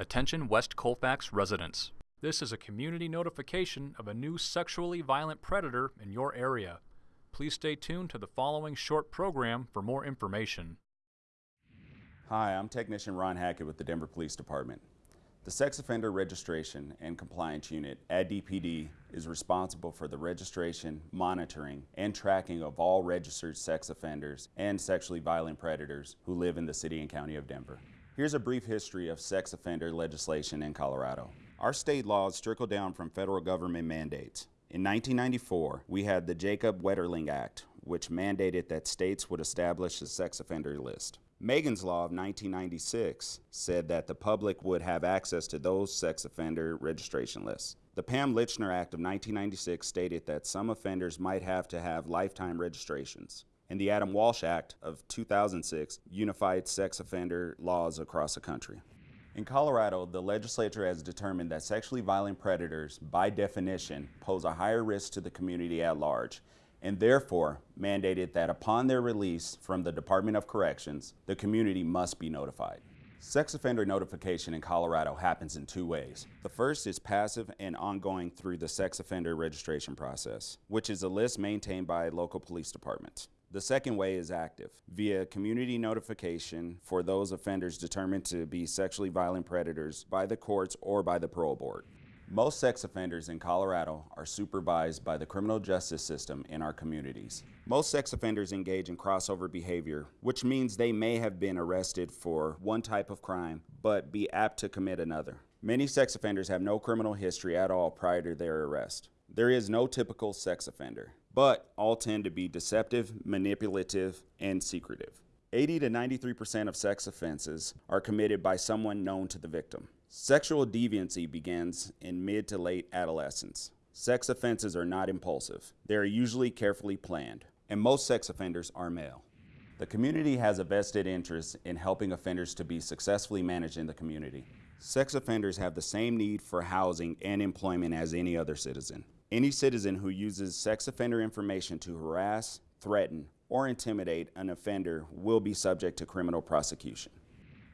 Attention West Colfax residents. This is a community notification of a new sexually violent predator in your area. Please stay tuned to the following short program for more information. Hi, I'm Technician Ron Hackett with the Denver Police Department. The Sex Offender Registration and Compliance Unit at DPD is responsible for the registration, monitoring, and tracking of all registered sex offenders and sexually violent predators who live in the City and County of Denver. Here's a brief history of sex offender legislation in Colorado. Our state laws trickle down from federal government mandates. In 1994, we had the Jacob Wetterling Act, which mandated that states would establish a sex offender list. Megan's Law of 1996 said that the public would have access to those sex offender registration lists. The Pam Lychner Act of 1996 stated that some offenders might have to have lifetime registrations. And the Adam Walsh Act of 2006 unified sex offender laws across the country. In Colorado, the legislature has determined that sexually violent predators, by definition, pose a higher risk to the community at large and therefore mandated that upon their release from the Department of Corrections, the community must be notified. Sex offender notification in Colorado happens in two ways. The first is passive and ongoing through the sex offender registration process, which is a list maintained by local police departments. The second way is active, via community notification for those offenders determined to be sexually violent predators by the courts or by the parole board. Most sex offenders in Colorado are supervised by the criminal justice system in our communities. Most sex offenders engage in crossover behavior, which means they may have been arrested for one type of crime, but be apt to commit another. Many sex offenders have no criminal history at all prior to their arrest. There is no typical sex offender, but all tend to be deceptive, manipulative, and secretive. 80 to 93% of sex offenses are committed by someone known to the victim. Sexual deviancy begins in mid to late adolescence. Sex offenses are not impulsive. They are usually carefully planned, and most sex offenders are male. The community has a vested interest in helping offenders to be successfully managed in the community. Sex offenders have the same need for housing and employment as any other citizen. Any citizen who uses sex offender information to harass, threaten, or intimidate an offender will be subject to criminal prosecution.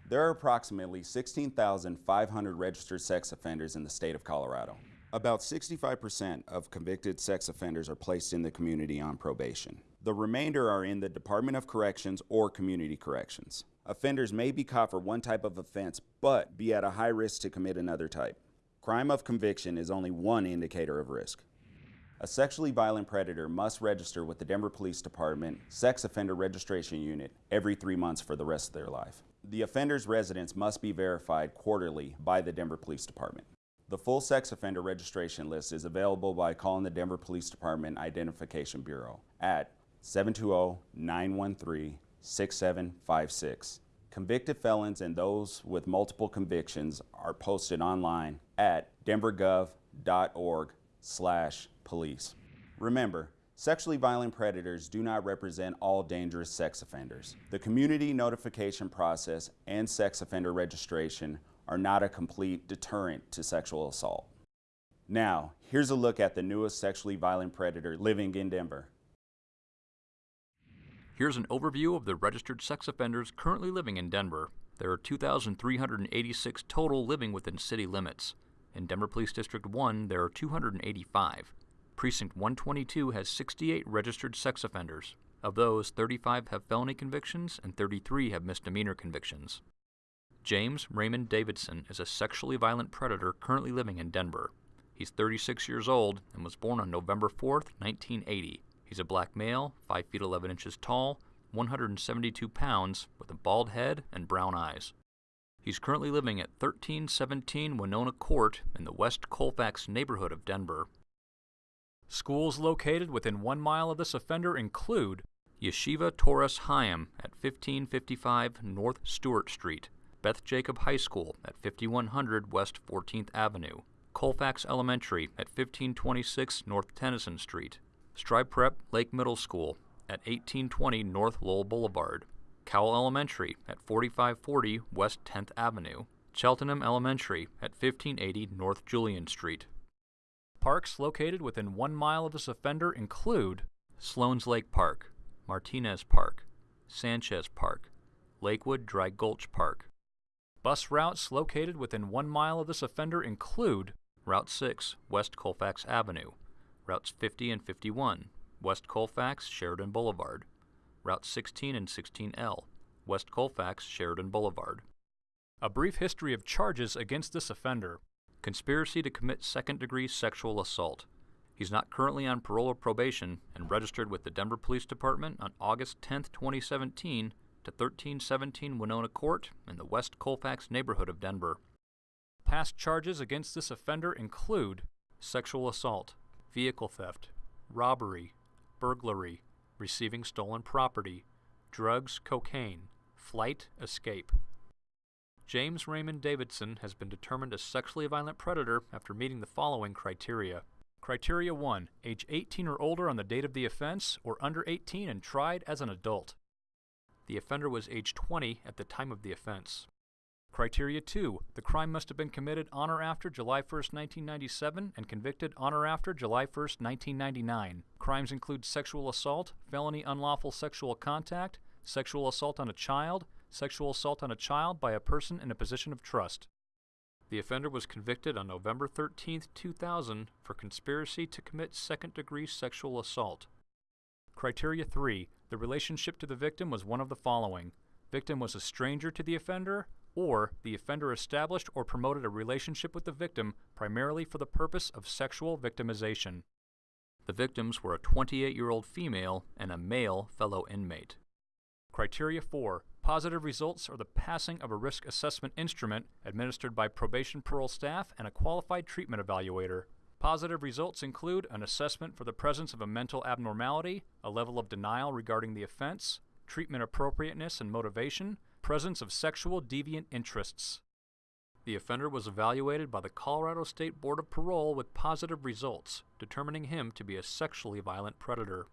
There are approximately 16,500 registered sex offenders in the state of Colorado. About 65% of convicted sex offenders are placed in the community on probation. The remainder are in the Department of Corrections or Community Corrections. Offenders may be caught for one type of offense, but be at a high risk to commit another type. Crime of conviction is only one indicator of risk. A sexually violent predator must register with the Denver Police Department Sex Offender Registration Unit every three months for the rest of their life. The offender's residence must be verified quarterly by the Denver Police Department. The full sex offender registration list is available by calling the Denver Police Department Identification Bureau at 720-913-6756. Convicted felons and those with multiple convictions are posted online at denvergov.org slash police. Remember, Sexually violent predators do not represent all dangerous sex offenders. The community notification process and sex offender registration are not a complete deterrent to sexual assault. Now, here's a look at the newest sexually violent predator living in Denver. Here's an overview of the registered sex offenders currently living in Denver. There are 2,386 total living within city limits. In Denver Police District 1, there are 285. Precinct 122 has 68 registered sex offenders. Of those, 35 have felony convictions and 33 have misdemeanor convictions. James Raymond Davidson is a sexually violent predator currently living in Denver. He's 36 years old and was born on November 4, 1980. He's a black male, 5 feet 11 inches tall, 172 pounds, with a bald head and brown eyes. He's currently living at 1317 Winona Court in the West Colfax neighborhood of Denver. Schools located within one mile of this offender include Yeshiva Toras Chaim at 1555 North Stewart Street, Beth Jacob High School at 5100 West 14th Avenue, Colfax Elementary at 1526 North Tennyson Street, Strive Prep Lake Middle School at 1820 North Lowell Boulevard, Cowell Elementary at 4540 West 10th Avenue, Cheltenham Elementary at 1580 North Julian Street. Parks located within one mile of this offender include Sloan's Lake Park, Martinez Park, Sanchez Park, Lakewood Dry Gulch Park, Bus routes located within one mile of this offender include Route 6, West Colfax Avenue, Routes 50 and 51, West Colfax, Sheridan Boulevard, Route 16 and 16L, West Colfax, Sheridan Boulevard. A brief history of charges against this offender conspiracy to commit second degree sexual assault. He's not currently on parole or probation and registered with the Denver Police Department on August 10, 2017 to 1317 Winona Court in the West Colfax neighborhood of Denver. Past charges against this offender include sexual assault, vehicle theft, robbery, burglary, receiving stolen property, drugs, cocaine, flight, escape. James Raymond Davidson has been determined a sexually violent predator after meeting the following criteria. Criteria 1. Age 18 or older on the date of the offense, or under 18 and tried as an adult. The offender was age 20 at the time of the offense. Criteria 2. The crime must have been committed on or after July 1, 1997 and convicted on or after July 1, 1999. Crimes include sexual assault, felony unlawful sexual contact, sexual assault on a child, sexual assault on a child by a person in a position of trust. The offender was convicted on November 13, 2000 for conspiracy to commit second degree sexual assault. Criteria 3. The relationship to the victim was one of the following. Victim was a stranger to the offender, or the offender established or promoted a relationship with the victim primarily for the purpose of sexual victimization. The victims were a 28 year old female and a male fellow inmate. Criteria 4. Positive results are the passing of a risk assessment instrument administered by probation parole staff and a qualified treatment evaluator. Positive results include an assessment for the presence of a mental abnormality, a level of denial regarding the offense, treatment appropriateness and motivation, presence of sexual deviant interests. The offender was evaluated by the Colorado State Board of Parole with positive results, determining him to be a sexually violent predator.